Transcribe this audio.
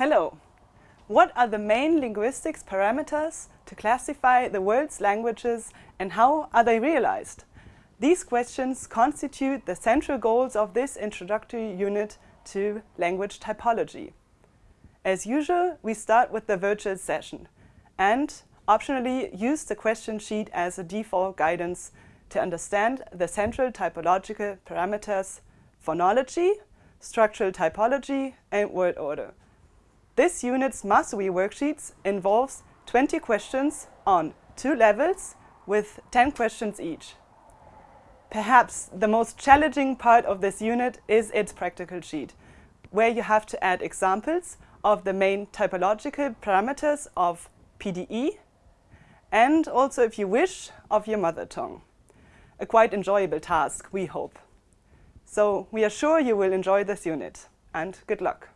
Hello! What are the main linguistics parameters to classify the world's languages and how are they realized? These questions constitute the central goals of this introductory unit to language typology. As usual, we start with the virtual session and optionally use the question sheet as a default guidance to understand the central typological parameters phonology, structural typology and word order. This unit's mastery worksheets involves 20 questions on two levels with 10 questions each. Perhaps the most challenging part of this unit is its practical sheet, where you have to add examples of the main typological parameters of PDE and also, if you wish, of your mother tongue. A quite enjoyable task, we hope. So we are sure you will enjoy this unit and good luck.